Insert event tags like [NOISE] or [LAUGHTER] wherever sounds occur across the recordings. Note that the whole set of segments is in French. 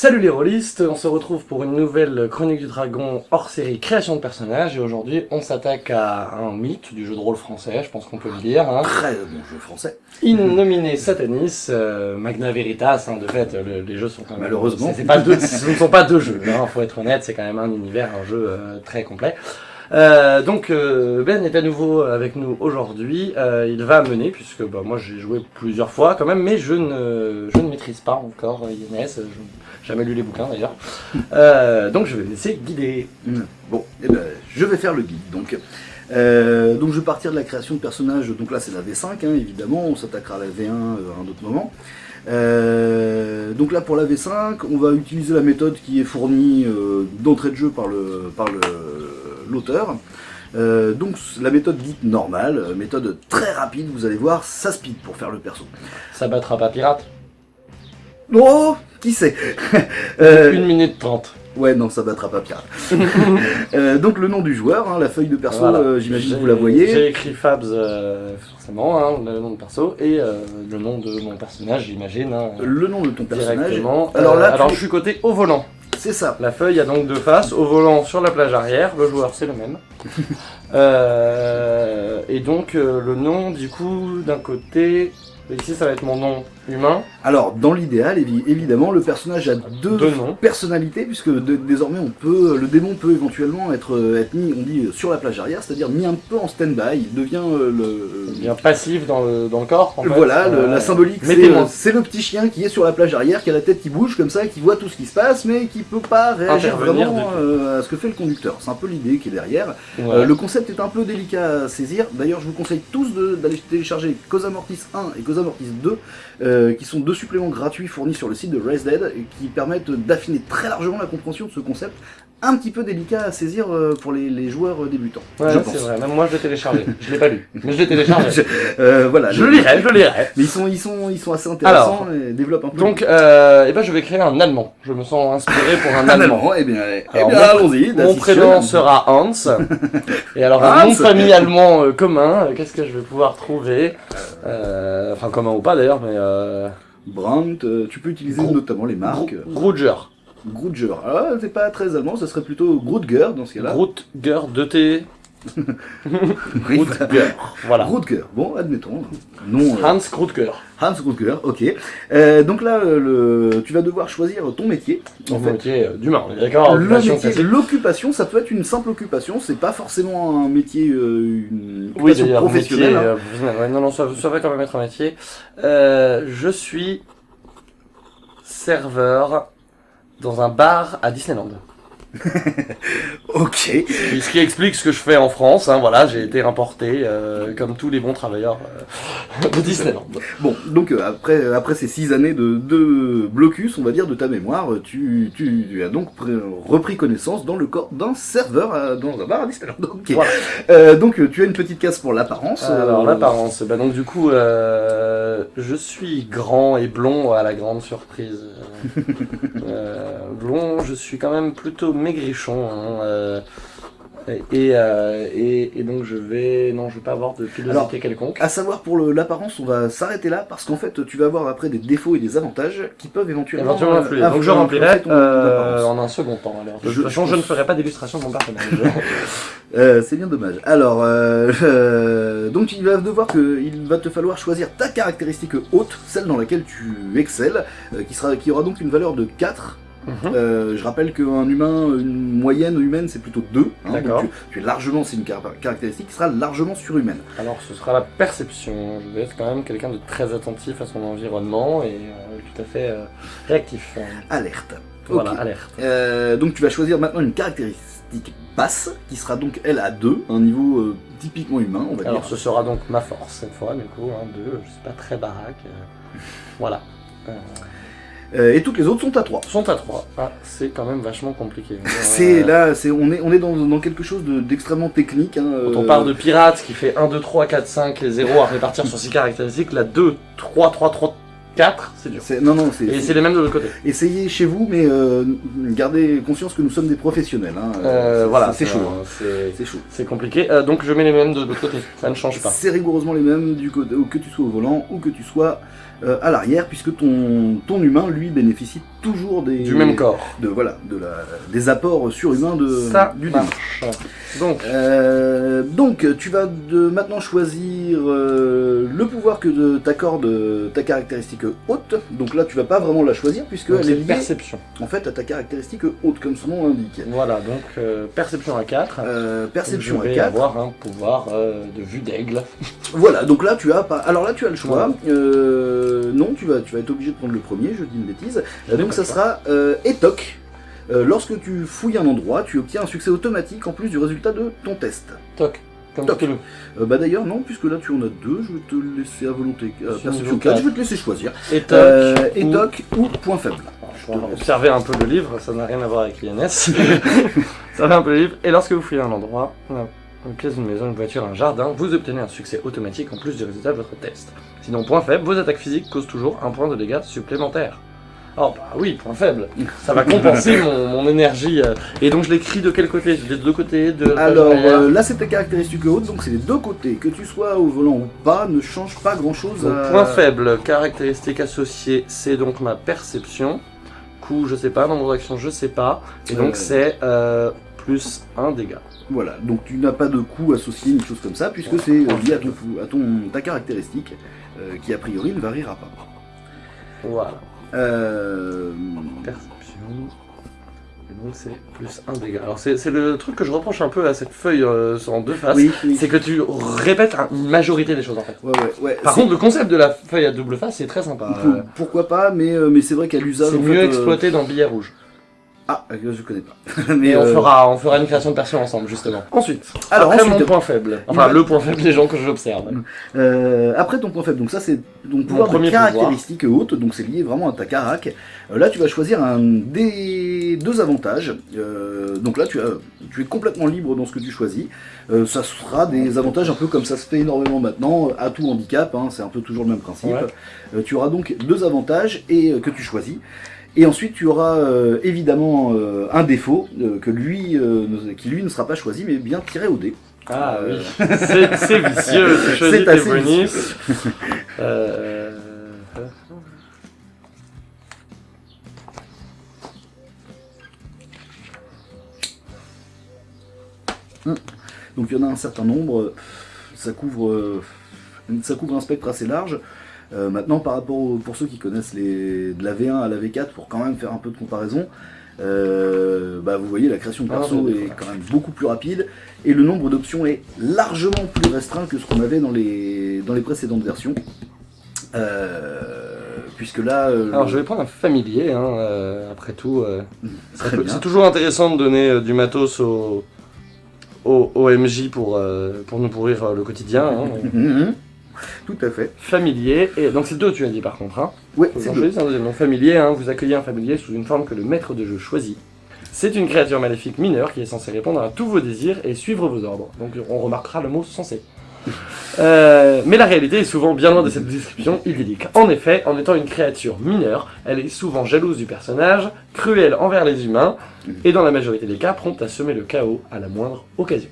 Salut les rôlistes, on se retrouve pour une nouvelle Chronique du Dragon hors série création de personnages et aujourd'hui on s'attaque à un mythe du jeu de rôle français, je pense qu'on peut le dire. Hein. Très bon jeu français. Innominé Satanis, euh, Magna Veritas, hein, de fait le- les jeux sont quand même... Malheureusement. pas deux, ce ne sont pas deux jeux, hein, faut être honnête, c'est quand même un univers, un jeu euh, très complet. Euh, donc euh, Ben est à nouveau avec nous aujourd'hui, Euh, il va mener, puisque bah, moi j'ai joué plusieurs fois quand même, mais je ne, je ne maîtrise pas encore euh, je n'ai jamais lu les bouquins d'ailleurs. [LAUGHS] Euh, donc je vais laisser guider. Mm. Bon, eh ben, je vais faire le guide. Donc, Euh, donc je vais partir de la création de personnages. Donc là, c'est la V5, hein, évidemment. On s'attaquera à la V1 euh, à un autre moment. Euh, donc là, pour la V5, on va utiliser la méthode qui est fournie euh, d'entrée de jeu par le par le l'auteur. Donc la méthode dite normale, méthode très rapide, vous allez voir, ça speed pour faire le perso. Ça battra pas pirate Oh, qui sait [LAUGHS] Euh, 1 minute 30. Ouais, non, ça battra pas pirate. [LAUGHS] Euh, donc le nom du joueur, hein, la feuille de perso, Voilà. euh, j'imagine que vous la voyez. J'ai écrit Fabs, euh, forcément, hein, le nom de perso, et euh, le nom de mon personnage, j'imagine. hein, Le nom de ton personnage. Alors Euh, là, tu- je suis côté au volant. C'est ça. La feuille a donc deux faces, au volant sur la plage arrière, le joueur c'est le même. [LAUGHS] Euh, et donc euh, le nom du coup d'un côté, ici ça va être mon nom humain, Alors, dans l'idéal, évi- évidemment, le personnage a deux, deux noms. personnalités, puisque de- désormais, on peut, le démon peut éventuellement être, être mis, on dit, sur la plage arrière, c'est-à-dire mis un peu en stand-by. Il devient euh, le. Bien passif dans le, dans le corps en fait. Voilà, le- Euh, la symbolique, c'est mettez-moi. euh, c'est le petit chien qui est sur la plage arrière, qui a la tête qui bouge comme ça, qui voit tout ce qui se passe, mais qui peut pas réagir Intervenir vraiment euh, à ce que fait le conducteur. C'est un peu l'idée qui est derrière. Ouais. Euh, le concept est un peu délicat à saisir. D'ailleurs, je vous conseille tous de- d'aller télécharger Cosa Mortis 1 et Cosa Mortis 2, euh, qui sont deux suppléments gratuits fournis sur le site de Race Dead et qui permettent d'affiner très largement la compréhension de ce concept, un petit peu délicat à saisir euh, pour les, les joueurs euh, débutants. Ouais, je c'est vrai, même moi je l'ai téléchargé. Je l'ai pas lu, [LAUGHS] mais je l'ai téléchargé. Euh, voilà. je lirai, je lirai. Mais ils sont, ils sont, ils sont assez intéressants et développent un peu. Donc, euh, eh ben, je vais créer un allemand. Je me sens inspiré pour un [LAUGHS] un allemand. allemand. Eh bien, eh bien, allons-y. Mon prénom sera Hans. Et alors, un nom de famille allemand euh, commun, qu'est-ce que je vais pouvoir trouver Euh, Enfin, commun ou pas d'ailleurs, mais... Euh, Brandt, euh, tu peux utiliser notamment les marques. Grudger. Grudger. Ah, c'est pas très allemand, ça serait plutôt Grudger dans ce cas-là. Grutger, 2T. [LAUGHS] Oui, Grutger. Voilà. Grudger. Bon, admettons. Non. euh, Hans Grutger. Hans Grudger, ok. Euh, donc là, euh, le, tu vas devoir choisir ton métier. En fait, métier d'humain, d'accord le métier, l'occupation, ça peut être une simple occupation. C'est pas forcément un métier, une Oui, occupation professionnelle. métier, hein. non, non, ça, ça va quand même être un métier. Je suis serveur dans un bar à Disneyland. [LAUGHS] Ok. Ce qui explique ce que je fais en France. Hein, voilà, j'ai été importé euh, comme tous les bons travailleurs euh, de Disneyland. Bon, donc euh, après, après ces six années de, de blocus, on va dire, de ta mémoire, tu, tu, tu as donc pr- repris connaissance dans le corps d'un serveur à- dans un bar à Disneyland. [LAUGHS] Voilà. Donc tu as une petite case pour l'apparence. Alors l'apparence, bah donc du coup, je suis grand et blond à la grande surprise. [LAUGHS] Blond, je suis quand même plutôt maigrichon. hein, euh, et, euh, et, et donc je vais, non, je vais pas avoir de pilosité quelconque. À savoir pour l'apparence, on va s'arrêter là parce qu'en fait tu vas avoir après des défauts et des avantages qui peuvent éventuellement, Éventuellement euh, influer. Donc je remplirai ton euh, en un second temps. Alors. De Je- toute façon, je je ne ferai pas d'illustration de mon personnage. [LAUGHS] Euh, c'est bien dommage. Alors, euh, euh, donc il va devoir que, il va te falloir choisir ta caractéristique haute, celle dans laquelle tu excelles, euh, qui sera, qui aura donc une valeur de 4. Mhm. Euh, je rappelle qu'un humain, une moyenne humaine, c'est plutôt 2. hein, D'accord. tu, tu es largement, c'est une car- caractéristique qui sera largement surhumaine. Alors ce sera la perception. Je vais être quand même quelqu'un de très attentif à son environnement et euh, tout à fait euh, réactif. Alerte. Voilà, alerte. Euh, donc tu vas choisir maintenant une caractéristique basse, qui sera donc elle à 2, un niveau euh, typiquement humain, on va Alors dire. ce sera donc ma force cette fois, du coup, un, deux, je suis pas très baraque. euh, voilà. Euh, Euh, et toutes les autres sont à 3. sont à 3. Ah, c'est quand même vachement compliqué. [LAUGHS] C'est Euh, là, c'est on est on est dans, dans quelque chose de- d'extrêmement technique. Hein, Quand on euh, parle de pirate qui fait 1, 2, 3, 4, 5 et 0 à répartir sur 6 caractéristiques, la 2, 3, 3, 3, 4, c'est dur. non non, c'est Et c'est les mêmes de l'autre côté. essayez chez vous, mais euh, gardez conscience que nous sommes des professionnels. Hein, Euh, c'est- voilà, c'est chaud. hein. C'est chaud. c'est compliqué. Euh, donc je mets les mêmes de l'autre côté, ça ne change pas. C'est rigoureusement les mêmes du côté, que tu sois au volant ou que tu sois à l'arrière, puisque ton, ton humain, lui, bénéficie toujours des... Du même corps. De, voilà, de la, des apports surhumains de, Ça du marche. Donc, Euh, donc, tu vas de maintenant choisir euh, le pouvoir que de- t'accorde ta caractéristique haute. Donc là, tu vas pas vraiment la choisir puisque donc elle c'est est liée perception. en fait à ta caractéristique haute, comme son nom l'indique. Voilà, donc euh, perception à 4. Euh, perception je à vais 4. avoir un pouvoir de vue d'aigle. [LAUGHS] Voilà, donc là tu as pas. Alors là tu as le choix. Non, tu vas, tu vas être obligé de prendre le premier. Je dis une bêtise. Donc ça sera euh, Etoc. Euh, lorsque tu fouilles un endroit, tu obtiens un succès automatique en plus du résultat de ton test. Toc. Comme Toc. Euh, bah d'ailleurs non, puisque là tu en as deux, je vais te laisser à volonté. Euh, perception niveau 4, quatre. je vais te laisser choisir. Et toc. Euh, ou- Etoc ou point faible. Alors, observer un peu le livre, ça n'a rien à voir avec l'INS. [LAUGHS] ça va un peu le livre. Et lorsque vous fouillez un endroit, une pièce d'une maison, une voiture, un jardin, vous obtenez un succès automatique en plus du résultat de votre test. Sinon, point faible, vos attaques physiques causent toujours un point de dégâts supplémentaires. Oh bah oui, point faible. Ça va [LAUGHS] compenser mon, mon énergie. euh. Et donc je l'écris de quel côté? Des deux côtés de Alors euh, là c'est ta caractéristique haute, donc c'est les deux côtés. Que tu sois au volant ou pas, ne change pas grand chose Donc, à... point faible, caractéristique associée, c'est donc ma perception. Coup, je sais pas, nombre d'actions, je sais pas. Et donc Euh. c'est euh, plus un dégât. Voilà, donc tu n'as pas de coût associé, une chose comme ça, puisque c'est euh, lié à, ton, à ton, ta caractéristique, euh, qui a priori ne variera pas. Voilà. Euh, Perception. Et donc c'est plus un dégât. Alors c'est le truc que je reproche un peu à cette feuille euh, en deux faces. oui, oui. C'est que tu répètes un- une majorité des choses en fait. Ouais, ouais, ouais. Par contre, le concept de la feuille à double face, c'est très sympa. pour- Euh, pourquoi pas, mais, euh, mais c'est vrai qu'à l'usage. C'est mieux fait, euh, exploité dans billet rouge. Ah, euh, je connais pas. [LAUGHS] mais on, euh, fera, on fera une création de perso ensemble, justement. Ensuite, Alors, après ensuite- mon point faible. Enfin, le point faible des gens que j'observe. Euh, après ton point faible, donc ça c'est ton pouvoir de caractéristique haute, donc c'est lié vraiment à ta carac. Euh, là tu vas choisir un des deux avantages. Euh, donc là tu, as, tu es complètement libre dans ce que tu choisis. Euh, ça sera des avantages un peu comme ça se fait énormément maintenant, à tout handicap, hein, c'est un peu toujours le même principe. Ouais. Euh, tu auras donc deux avantages et que tu choisis. Et ensuite, tu auras euh, évidemment euh, un défaut euh, que lui, qui lui ne sera pas choisi, mais bien tiré au dé. Ah oui, [LAUGHS] c'est vicieux, tu choisis C'est assez bonus. Euh, Donc il y en a un certain nombre, ça couvre, ça couvre un spectre assez large. Euh, maintenant, par rapport pour ceux qui connaissent les, de la V1 à la V4, pour quand même faire un peu de comparaison, euh, bah, vous voyez la création de Ah, perso est quand même beaucoup plus rapide et le nombre d'options est largement plus restreint que ce qu'on avait dans les, dans les précédentes versions. Euh, puisque là, euh, Alors je vais prendre un familier, hein, euh, après tout. euh, [LAUGHS] c'est toujours intéressant de donner du matos au, au, au MJ pour, pour nous pourrir le quotidien. hein. [LAUGHS] Tout à fait. familier, et donc c'est deux tu as dit par contre. Hein. Vous c'est deux. un deuxième. Familier, hein, vous accueillez un familier sous une forme que le maître de jeu choisit. C'est une créature maléfique mineure qui est censée répondre à tous vos désirs et suivre vos ordres. Donc on remarquera le mot censé. [LAUGHS] Euh, mais la réalité est souvent bien loin de cette description idyllique. En effet, en étant une créature mineure, elle est souvent jalouse du personnage, cruelle envers les humains, et dans la majorité des cas, prompte à semer le chaos à la moindre occasion.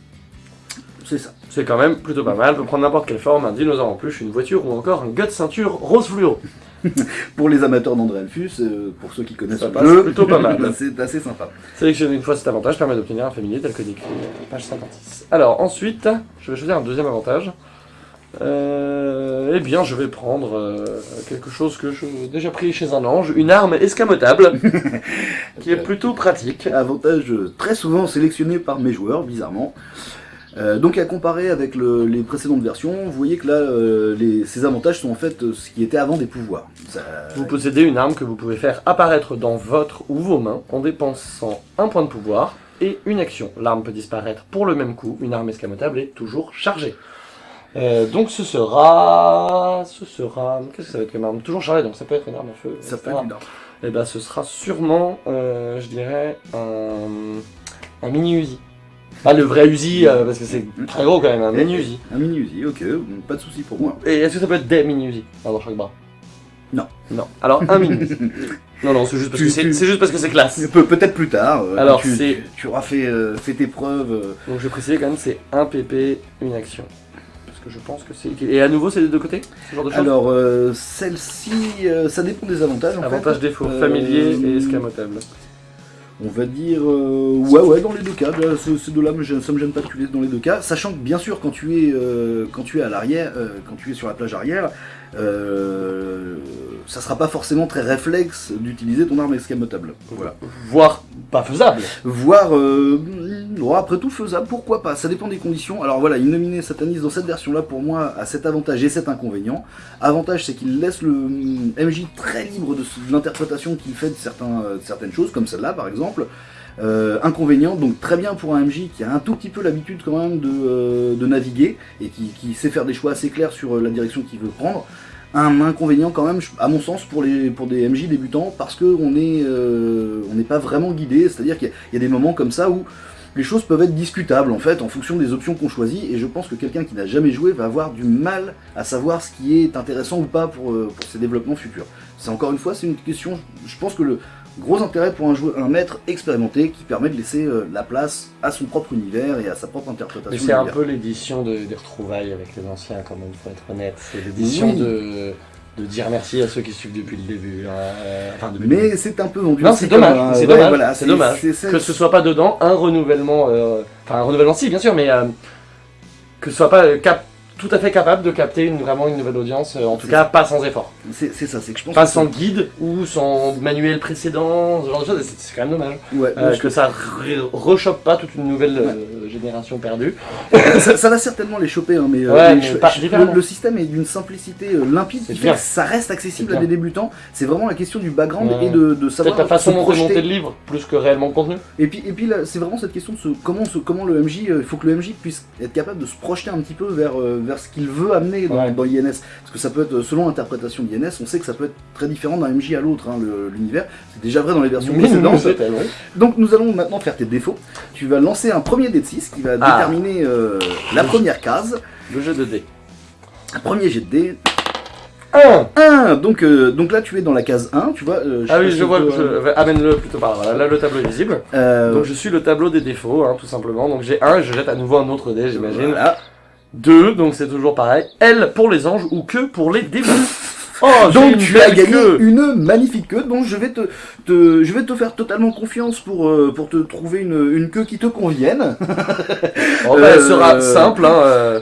C'est ça. C'est quand même plutôt pas mal, peut prendre n'importe quelle forme, un dinosaure en peluche, une voiture ou encore un gut ceinture rose fluo. [LAUGHS] Pour les amateurs d'André Alphus, euh, pour ceux qui connaissent Ça le jeu, plutôt pas mal. [LAUGHS] c'est assez sympa. Sélectionner une fois cet avantage permet d'obtenir un familier tel que décrit euh, page 56. Alors ensuite, je vais choisir un deuxième avantage. Euh, eh bien, je vais prendre euh, quelque chose que j'ai déjà pris chez un ange, une arme escamotable, [LAUGHS] qui est plutôt pratique. Avantage très souvent sélectionné par mes joueurs, bizarrement. Euh, donc à comparer avec le- les précédentes versions, vous voyez que là, euh, les- ces avantages sont en fait euh, ce qui était avant des pouvoirs. Ça- Vous possédez une arme que vous pouvez faire apparaître dans votre ou vos mains en dépensant un point de pouvoir et une action. L'arme peut disparaître pour le même coup, une arme escamotable est toujours chargée. Euh, donc ce sera... Ce sera... Qu'est-ce que ça va être comme arme? Toujours chargée, donc ça peut être une arme à feu. ça peut être une arme. Et ben ce sera sûrement, je dirais, un, un mini Uzi. Pas le vrai Uzi, euh, parce que c'est très gros quand même, un mini Uzi. Un mini Uzi, ok, pas de souci pour moi. Et est-ce que ça peut être des mini Uzi? Dans chaque bras Non. Non. Alors un mini. [LAUGHS] Non, non, c'est juste parce que c'est juste parce que c'est classe. Pe- Peut-être plus tard, euh, Alors, tu, c'est- tu- tu auras fait, euh, fait tes preuves. Donc je vais préciser quand même, c'est un PP, une action. Parce que je pense que c'est. Et à nouveau, c'est des deux côtés ce genre de choses? Alors, euh, celle-ci, euh, ça dépend des avantages. En Avantage, fait. défaut, Euh, familier et escamotable. On va dire, euh, ouais, ouais, dans les deux cas. Ce- me gêne- ça me gêne pas de tuer dans les deux cas. Sachant que, bien sûr, quand tu es, euh, quand tu es à l'arrière, euh, quand tu es sur la plage arrière, euh, ça sera pas forcément très réflexe d'utiliser ton arme escamotable. Voilà. Voire pas faisable. Voire, euh, bon, après tout, faisable, pourquoi pas Ça dépend des conditions. Alors voilà, Innominé Satanis dans cette version-là, pour moi, a cet avantage et cet inconvénient. Avantage, c'est qu'il laisse le hum, MJ très libre de, l'interprétation qu'il fait de, certains, euh, de certaines choses, comme celle-là par exemple. Euh, inconvénient, donc très bien pour un MJ qui a un tout petit peu l'habitude quand même de, euh, de naviguer et qui, qui sait faire des choix assez clairs sur euh, la direction qu'il veut prendre. Un inconvénient quand même, à mon sens, pour, les, pour des MJ débutants, parce qu'on n'est euh, n'est pas vraiment guidé, c'est-à-dire qu'il y, y a des moments comme ça où les choses peuvent être discutables en fait en fonction des options qu'on choisit et je pense que quelqu'un qui n'a jamais joué va avoir du mal à savoir ce qui est intéressant ou pas pour, euh, pour ses développements futurs. C'est encore une fois, c'est une question, je pense que le gros intérêt pour un, joueur, un maître expérimenté qui permet de laisser euh, la place à son propre univers et à sa propre interprétation. Mais c'est un peu l'édition de, des retrouvailles avec les anciens, quand même, faut être honnête. C'est l'édition Oui. de, de dire merci à ceux qui suivent depuis le début. hein, euh, enfin, depuis Mais c'est un peu vendu. Non, c'est dommage, c'est ouais, dommage, voilà, c'est dommage. c'est- c'est- que ce soit pas dedans un renouvellement, euh, enfin un renouvellement si bien sûr, mais euh, que ce soit pas cap- tout à fait capable de capter une, vraiment une nouvelle audience, en tout cas pas sans effort. C'est ça, c'est que je pense Pas sans guide ou sans manuel précédent, ce genre de choses, c'est quand même dommage. Ouais, Euh, que ça re- rechoppe pas toute une nouvelle euh, génération perdue. [LAUGHS] ça, ça va certainement les choper, hein, mais, euh, Ouais, mais je- pas je- le, le système est d'une simplicité euh, limpide C'est qui fait bien. que ça reste accessible à des débutants. C'est vraiment la question du background et de, de savoir la façon projeter. monté le livre, plus que réellement le contenu. Et puis, et puis c'est vraiment cette question de ce, comment, ce, comment le MJ, il faut que le MJ puisse être capable de se projeter un petit peu vers, vers ce qu'il veut amener dans, dans INS. Parce que ça peut être, selon l'interprétation d'INS, on sait que ça peut être très différent d'un MJ à l'autre, hein, l'univers. C'est déjà vrai dans les versions précédentes. oui. Donc nous allons maintenant faire tes défauts. Tu vas lancer un premier dé de 6 qui va Ah. déterminer euh, la première case. Le jeu de dés. Un premier jet de dés. 1 1 donc, euh, donc là tu es dans la case 1, tu vois. euh, Ah oui, je vois, je, amène-le plutôt par là. Là, le tableau est visible. euh, Donc je suis le tableau des défauts, hein, tout simplement. Donc j'ai 1, je jette à nouveau un autre dé, j'imagine. voilà. 2, donc c'est toujours pareil. L pour les anges ou que pour les démons. Oh, Donc tu as gagné queue. une magnifique queue, donc je vais te, te- je vais te faire totalement confiance pour, euh, pour te trouver une, une queue qui te convienne. [LAUGHS] Oh, bah, Elle Euh, sera simple, hein, euh,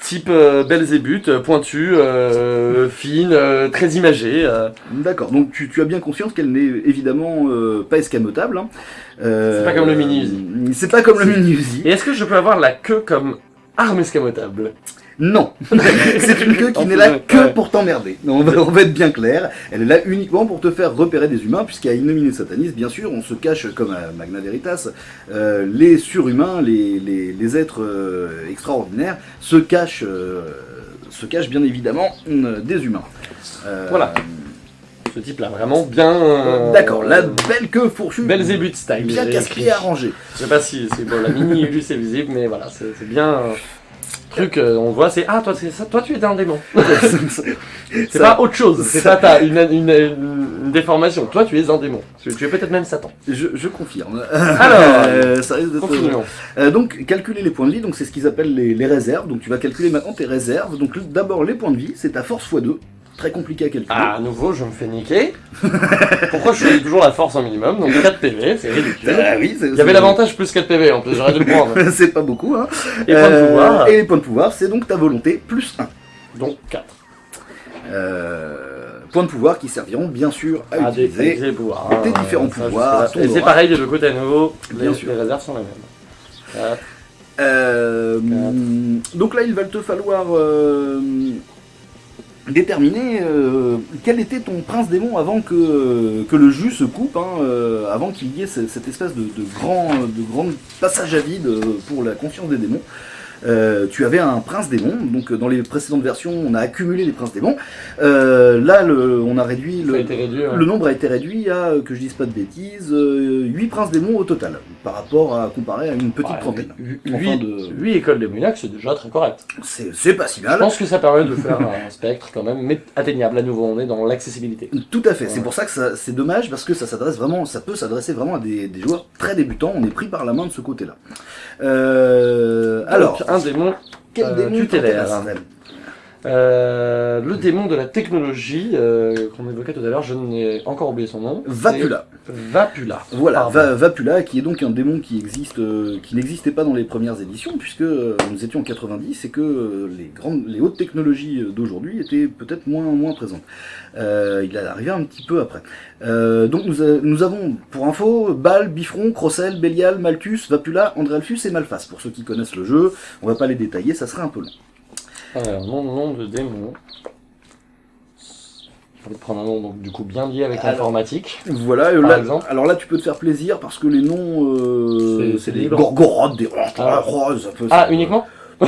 type euh, Belzébuth, euh, pointue, euh, fine, euh, très imagée. euh. D'accord, donc tu, tu as bien conscience qu'elle n'est évidemment euh, pas escamotable. hein. Euh, C'est pas comme le mini-Uzi. C'est pas comme le mini-Uzi. Et est-ce que je peux avoir la queue comme arme escamotable? Non, [LAUGHS] c'est une queue qui n'est là que pour t'emmerder. On va, on va être bien clair. Elle est là uniquement pour te faire repérer des humains, puisqu'à Innominé Satanis, bien sûr, on se cache comme à Magna Veritas. euh, les surhumains, les, les, les êtres euh, extraordinaires se cachent, euh, se cachent bien évidemment des humains. Voilà. Ce type-là, vraiment bien... euh, D'accord, la belle queue fourchue, Belzébuth style. bien casse-pied arrangé. Je sais pas si c'est bon, la mini Ulus est visible, mais voilà, c'est c'est bien... euh, Truc, euh, on voit, c'est ah toi, c'est ça, toi tu es un démon. [LAUGHS] [LAUGHS] C'est pas autre chose. C'est ça- pas ta, une, une, une déformation. Toi tu es un démon. Tu, es peut-être même Satan. Je, je confirme. [LAUGHS] Alors, Euh, ça risque d'être- Continuons. Euh, donc calculer les points de vie, donc c'est ce qu'ils appellent les, les réserves. Donc tu vas calculer maintenant tes réserves. Donc d'abord les points de vie, c'est ta force x2. Très compliqué à calculer. Ah, à nouveau, je me fais niquer. [LAUGHS] Pourquoi je suis toujours la force en minimum Donc 4 PV, c'est ridicule. Ah oui, Il y avait l'avantage plus 4 PV en plus, j'aurais dû le prendre. [LAUGHS] c'est pas beaucoup, hein. Et point de Euh, pouvoir, Et les points de pouvoir, c'est donc ta volonté plus 1. donc 4. Euh, points de pouvoir qui serviront bien sûr à Ah, utiliser. des pouvoirs. tes hein, différents ça, pouvoirs, Et c'est pareil des deux côtés à nouveau. Bien les, sûr. les réserves sont les mêmes. Euh, donc là, il va te falloir euh, déterminer euh, quel était ton prince démon avant que, le jus se coupe, hein, euh, avant qu'il y ait ce- cette espèce de, de grand, de grand passage à vide euh, pour la confiance des démons. Euh, tu avais un prince démon, donc euh, dans les précédentes versions on a accumulé les princes démons. Euh, là le, on a réduit a le, été réduit. ouais. le nombre a été réduit à, euh, que je dise pas de bêtises, 8 princes démons au total, par rapport à comparer à une petite Ouais, trentaine. huit- Enfin, huit- de- huit écoles démoniaques, c'est déjà très correct. C'est pas si Je mal. pense que ça permet de faire un spectre quand même, mais atteignable à nouveau. On est dans l'accessibilité. Tout à fait. Ouais. C'est pour ça que ça- c'est dommage parce que ça s'adresse vraiment, ça peut s'adresser vraiment à des, des joueurs très débutants. On est pris par la main de ce côté-là. Euh, alors, un démon Euh, tutélaire. Euh, le démon de la technologie euh, qu'on évoquait tout à l'heure, je n'ai encore oublié son nom. Vapula. Vapula. Voilà. Va- Vapula, qui est donc un démon qui existe, euh, qui n'existait pas dans les premières éditions, puisque nous étions en 90 et que les grandes, les hautes technologies d'aujourd'hui étaient peut-être moins moins présentes. Euh, il est arrivé un petit peu après. Euh, donc nous, a- nous avons, pour info, Bal, Bifron, Crossel, Belial, Malthus, Vapula, Andrelfus et Malphas. Pour ceux qui connaissent le jeu, on va pas les détailler, ça serait un peu long. Alors, nom, nom de démon. J'ai envie de prendre un nom donc, du coup bien lié avec l'informatique. Voilà, euh, Par là- exemple alors là tu peux te faire plaisir parce que les noms, euh, C'est- des libre. gorgorodes, des Ah. roses, un peu. Ah, ça. uniquement [LAUGHS]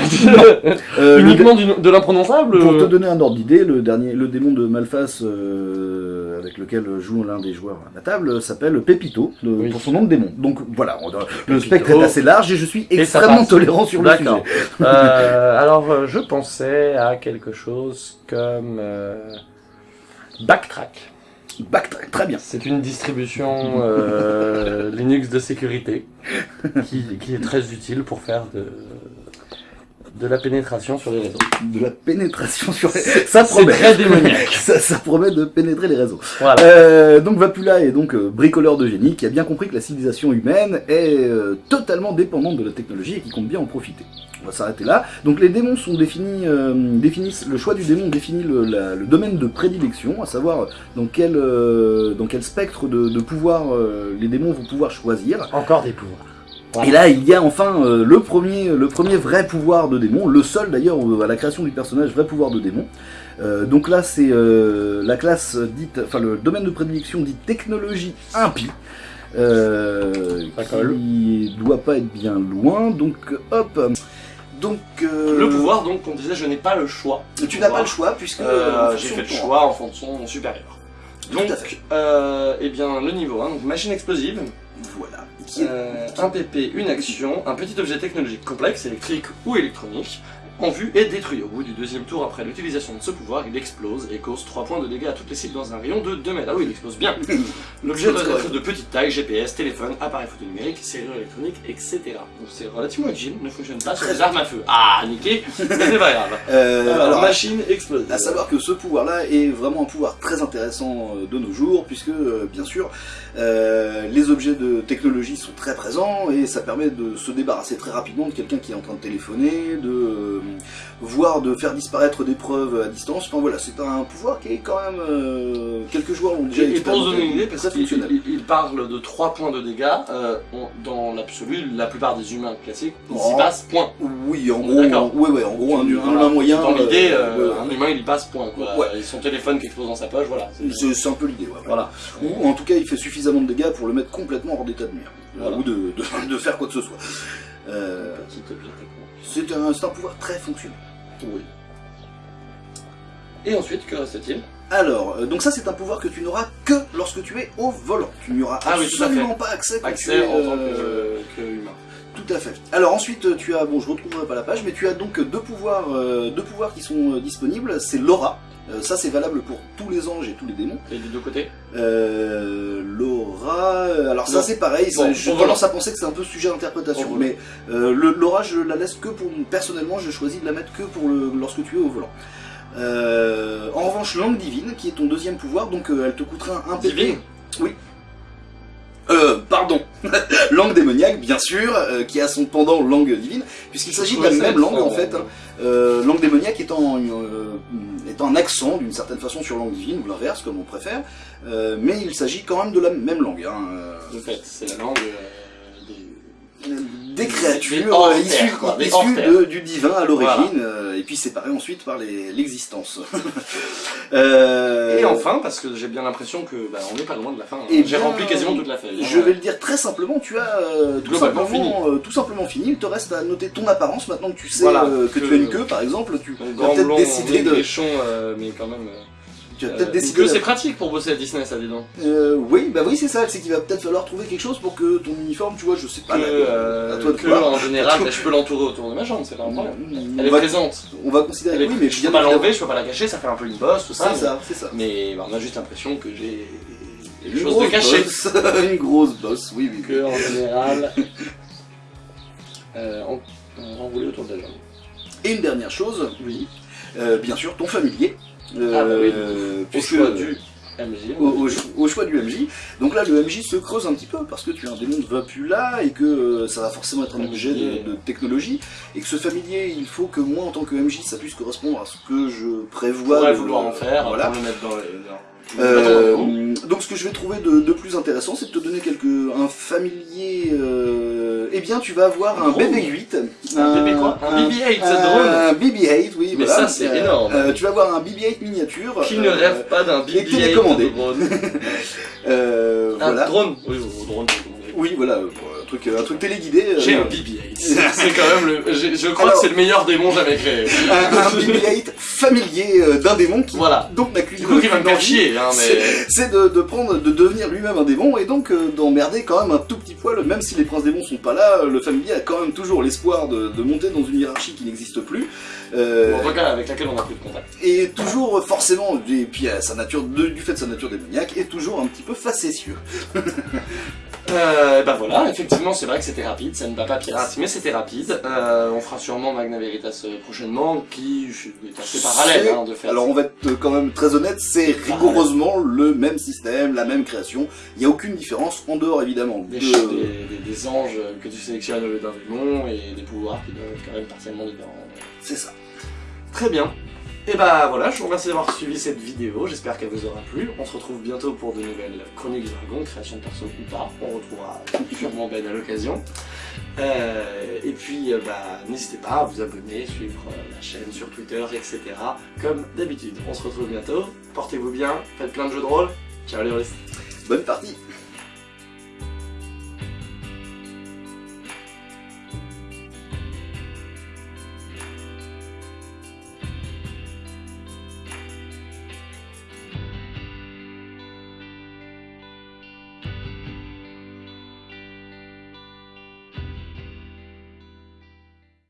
Euh, le- Uniquement de l'imprononçable Pour te euh, donner un ordre d'idée, le dernier, le démon de Malphas euh, avec lequel joue l'un des joueurs à la table s'appelle Pépito, le- Oui. pour son nom de démon. Donc voilà, on- le spectre est assez large et je suis extrêmement tolérant sur le sujet. Euh, alors, euh, je pensais à quelque chose comme euh, Backtrack. Backtrack, très bien. C'est une distribution euh, [LAUGHS] Linux de sécurité qui, qui est très utile pour faire de, de la pénétration sur les réseaux. De la pénétration sur les... [LAUGHS] Ça C'est promet. très démoniaque. [LAUGHS] ça, ça promet de pénétrer les réseaux. Voilà. Euh, donc Vapula est donc euh, bricoleur de génie qui a bien compris que la civilisation humaine est euh, totalement dépendante de la technologie et qui compte bien en profiter. On va s'arrêter là. Donc les démons sont définis, euh, définissent, le choix du démon définit le, la- le domaine de prédilection, à savoir dans quel, euh, dans quel spectre de, de pouvoir euh, les démons vont pouvoir choisir. Encore des pouvoirs. Voilà. Et là, il y a enfin euh, le, premier, le premier vrai pouvoir de démon, le seul d'ailleurs euh, à la création du personnage, vrai pouvoir de démon. Euh, donc là, c'est euh, la classe dite, enfin le domaine de prédilection dit technologie impie. Euh, qui doit pas être bien loin, donc hop. Donc euh, Le pouvoir, donc, on disait, je n'ai pas le choix. tu n'as pas le choix puisque Euh, J'ai fait de le choix en fonction supérieur. Tout à Donc, euh, eh bien, le niveau 1, donc machine explosive. Voilà. Euh, un PP, une action, un petit objet technologique complexe, électrique ou électronique, en vue et détruit. Au bout du deuxième tour, après l'utilisation de ce pouvoir, il explose et cause 3 points de dégâts à toutes les cibles dans un rayon de 2 mètres. Ah oui, il explose bien. [LAUGHS] L'objet doit être de petite taille, GPS, téléphone, appareil photo numérique, serrure électronique, etc. Donc c'est relativement utile, ne fonctionne pas sur les armes à feu. Ah, niqué, mais c'est pas grave. Euh, Alors, alors, machine explosive. À savoir que ce pouvoir-là est vraiment un pouvoir très intéressant euh, de nos jours, puisque euh, bien sûr euh, les objets de technologie sont très présents et ça permet de se débarrasser très rapidement de quelqu'un qui est en train de téléphoner, de voire de faire disparaître des preuves à distance. Enfin voilà, c'est un pouvoir qui est quand même euh, quelques joueurs l'ont déjà Et, et pour qu'il fonctionnel. il- il parle de 3 points de dégâts, euh, on- dans l'absolu, la plupart des humains classiques, ils y Oh. passent point. Oui, en gros, ouais, ouais, en gros, un, voilà. humain moyen. Dans l'idée, euh, un humain il y passe point quoi. Ouais. Et son téléphone qui explose dans sa poche, voilà. C'est- un peu l'idée, ouais. Voilà. Ou en tout cas, il fait suffisamment de dégâts pour le mettre complètement hors d'état de nuire. Voilà. Ou de, de, de faire quoi que ce soit. Euh, Petit objet techno. c'est un, pouvoir très fonctionnel. Oui. Et ensuite, que reste-t-il? Alors, euh, donc ça c'est un pouvoir que tu n'auras que lorsque tu es au volant. Tu n'y auras Ah oui, absolument pas accès quand tu Accès es, en tant euh, que, que humain. Tout à fait. Alors ensuite tu as, bon je retrouverai pas la page, mais tu as donc deux pouvoirs, euh, deux pouvoirs qui sont disponibles. C'est l'aura. Euh, ça c'est valable pour tous les anges et tous les démons. Et des deux côtés Euh, L'aura, euh, alors ça c'est pareil, Bon, au tendance à penser que c'est un peu sujet à interprétation, Au volant. mais euh, l'aura je la laisse que pour, personnellement je choisis de la mettre que pour le, lorsque tu es au volant. Euh, en revanche, langue divine, qui est ton deuxième pouvoir, donc elle te coûtera un PP. Divine? Oui. [LAUGHS] Langue démoniaque, bien sûr, euh, qui a son pendant langue divine, puisqu'il s'agit de la même langue en fait. hein. Euh, langue démoniaque étant, euh, étant un accent d'une certaine façon sur langue divine, ou l'inverse, comme on préfère, euh, mais il s'agit quand même de la même langue. Hein, De fait, c'est la langue euh, des... créatures euh, issues, quoi, issues de- du divin à l'origine, euh, et puis séparées ensuite par l'existence. [LAUGHS] Euh, Et enfin, parce que j'ai bien l'impression que bah, on n'est pas loin de la fin. hein. Eh J'ai bien, rempli quasiment toute la feuille. hein. Je vais le dire très simplement, tu as euh, tout, simplement, euh, tout simplement fini. Il te reste à noter ton apparence. Maintenant que tu sais Voilà, que, que- tu as une queue, par exemple, tu Donc, as grand peut-être décidé de, mais quand même. Tu as euh, peut-être queue, de- c'est pratique pour bosser à Disney, ça, dis donc. Euh, oui, bah oui, c'est ça. C'est qu'il va peut-être falloir trouver quelque chose pour que ton uniforme, tu vois, je sais pas. Que, euh, à toi de que, voir. en général, [LAUGHS] bah, je peux l'entourer autour de ma jambe, c'est pas un problème. On Elle est présente. on va considérer que oui, mais je peux pas l'enlever, je peux pas la cacher, ça fait un peu une bosse, tout ça. C'est ça, c'est ça. Mais bah, on a juste l'impression que j'ai Une chose de grosse caché. bosse. [LAUGHS] une grosse bosse, oui, oui. Que en général, euh, on, on enroulé autour de la jambe. Et une dernière chose, Oui. euh, bien sûr, ton familier. Ah oui, Au choix du MJ. au, au- au choix du MJ. Donc là, le MJ se creuse un petit peu parce que tu as un démon de Vapula et que euh, ça va forcément être un objet de, de technologie et que ce familier, il faut que moi, en tant que MJ, ça puisse correspondre à ce que je prévois. pourrait de- vouloir en faire, Voilà. pour le mettre dans les... dans- Euh, dans le donc ce que je vais trouver de, de plus intéressant, c'est de te donner quelques un familier. euh, eh bien, tu vas avoir Un un drone. BB-8. Un bébé quoi Un BB-8 un drone BB-8, oui. Mais voilà. ça, c'est Euh, énorme. euh, tu vas avoir un BB-8 miniature. Qui ne euh, rêve pas d'un et BB-8 télécommandé. drone [LAUGHS] euh, Un voilà. drone Oui, drone. Oui, voilà, euh, un truc, un truc téléguidé. euh, J'ai un BB-8. [LAUGHS] C'est quand même le... Je crois Alors- que c'est le meilleur démon jamais créé. un, un BB-8 familier euh, d'un démon qui Voilà. donc n'a qu'une Du coup, qui va me faire chier, hein, c'est- mais... C'est de, de prendre, de devenir lui-même un démon et donc euh, d'emmerder quand même un tout petit poil, même si les princes démons sont pas là, euh, le familier a quand même toujours l'espoir de, de monter dans une hiérarchie qui n'existe plus. Euh, Bon, en tout cas, avec laquelle on a plus de contact. et toujours euh, forcément, et puis euh, sa nature, de- du fait de sa nature démoniaque, est toujours un petit peu facétieux. [LAUGHS] Euh, bah voilà, effectivement, c'est vrai que c'était rapide, ça ne bat pas pirate, mais c'était rapide. Euh, on fera sûrement Magna Veritas euh, prochainement, qui est assez parallèle hein, de faire. Alors on va être euh, quand même très honnête, c'est rigoureusement le même système, la même création. Il n'y a aucune différence en dehors évidemment des, de... ch- des, des- des anges que tu sélectionnes au lieu d'un démon et des pouvoirs qui doivent être quand même partiellement différents. C'est ça. Très bien. Et bah voilà, je vous remercie d'avoir suivi cette vidéo, j'espère qu'elle vous aura plu. On se retrouve bientôt pour de nouvelles chroniques dragon, création de perso ou pas. On retrouvera sûrement Ben à l'occasion. Euh, et puis euh, bah n'hésitez pas à vous abonner, suivre euh, la chaîne sur Twitter, etc. Comme d'habitude. On se retrouve bientôt. Portez-vous bien, faites plein de jeux de rôle. Ciao les. Bonne partie